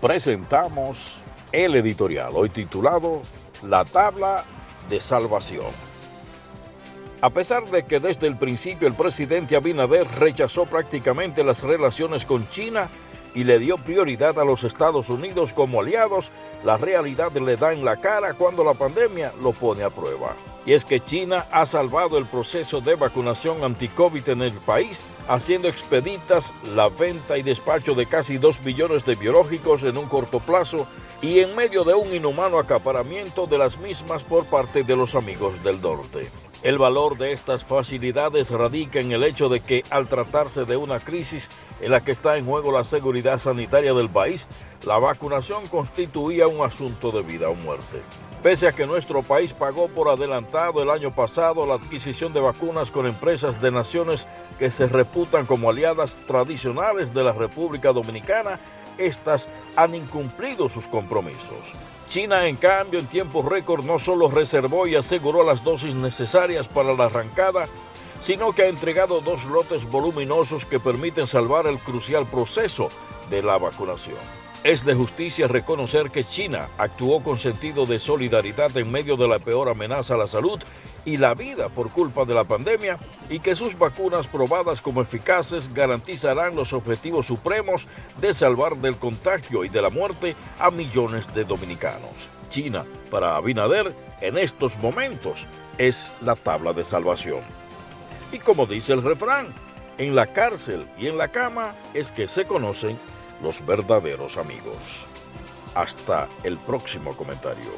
presentamos el editorial, hoy titulado La tabla de salvación. A pesar de que desde el principio el presidente Abinader rechazó prácticamente las relaciones con China y le dio prioridad a los Estados Unidos como aliados, la realidad le da en la cara cuando la pandemia lo pone a prueba. Y es que China ha salvado el proceso de vacunación anti-COVID en el país, haciendo expeditas la venta y despacho de casi 2 billones de biológicos en un corto plazo y en medio de un inhumano acaparamiento de las mismas por parte de los amigos del norte. El valor de estas facilidades radica en el hecho de que al tratarse de una crisis en la que está en juego la seguridad sanitaria del país, la vacunación constituía un asunto de vida o muerte. Pese a que nuestro país pagó por adelantado el año pasado la adquisición de vacunas con empresas de naciones que se reputan como aliadas tradicionales de la República Dominicana, estas han incumplido sus compromisos. China, en cambio, en tiempo récord no solo reservó y aseguró las dosis necesarias para la arrancada, sino que ha entregado dos lotes voluminosos que permiten salvar el crucial proceso de la vacunación. Es de justicia reconocer que China actuó con sentido de solidaridad en medio de la peor amenaza a la salud y la vida por culpa de la pandemia y que sus vacunas probadas como eficaces garantizarán los objetivos supremos de salvar del contagio y de la muerte a millones de dominicanos. China, para Abinader, en estos momentos es la tabla de salvación. Y como dice el refrán, en la cárcel y en la cama es que se conocen los verdaderos amigos. Hasta el próximo comentario.